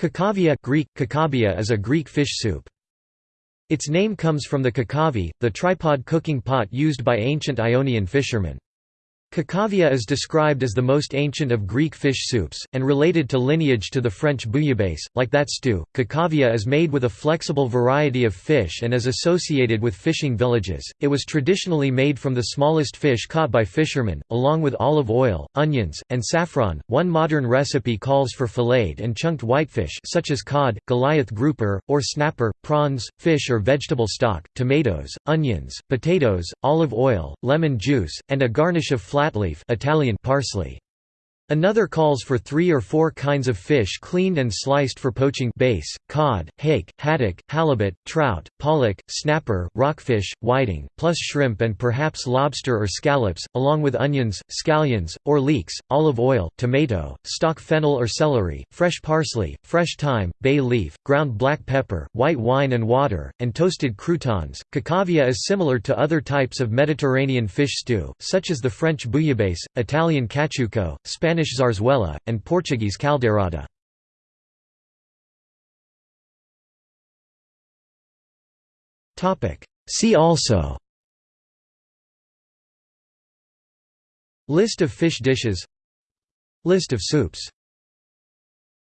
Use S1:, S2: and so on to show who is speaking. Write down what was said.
S1: Kakavia Greek, kakabia is a Greek fish soup. Its name comes from the kakavi, the tripod cooking pot used by ancient Ionian fishermen. Kakavia is described as the most ancient of Greek fish soups, and related to lineage to the French bouillabaisse. Like that stew, kakavia is made with a flexible variety of fish and is associated with fishing villages. It was traditionally made from the smallest fish caught by fishermen, along with olive oil, onions, and saffron. One modern recipe calls for filleted and chunked whitefish such as cod, Goliath grouper, or snapper, prawns, fish or vegetable stock, tomatoes, onions, potatoes, olive oil, lemon juice, and a garnish of flatleaf Italian parsley. Another calls for three or four kinds of fish cleaned and sliced for poaching bass, cod, hake, haddock, halibut, trout, pollock, snapper, rockfish, whiting, plus shrimp and perhaps lobster or scallops, along with onions, scallions, or leeks, olive oil, tomato, stock fennel or celery, fresh parsley, fresh thyme, bay leaf, ground black pepper, white wine and water, and toasted croutons. Kakavia is similar to other types of Mediterranean fish stew, such as the French bouillabaisse, Italian caciucco, Spanish Spanish zarzuela, and Portuguese caldeirada. See also. List of fish dishes. List of soups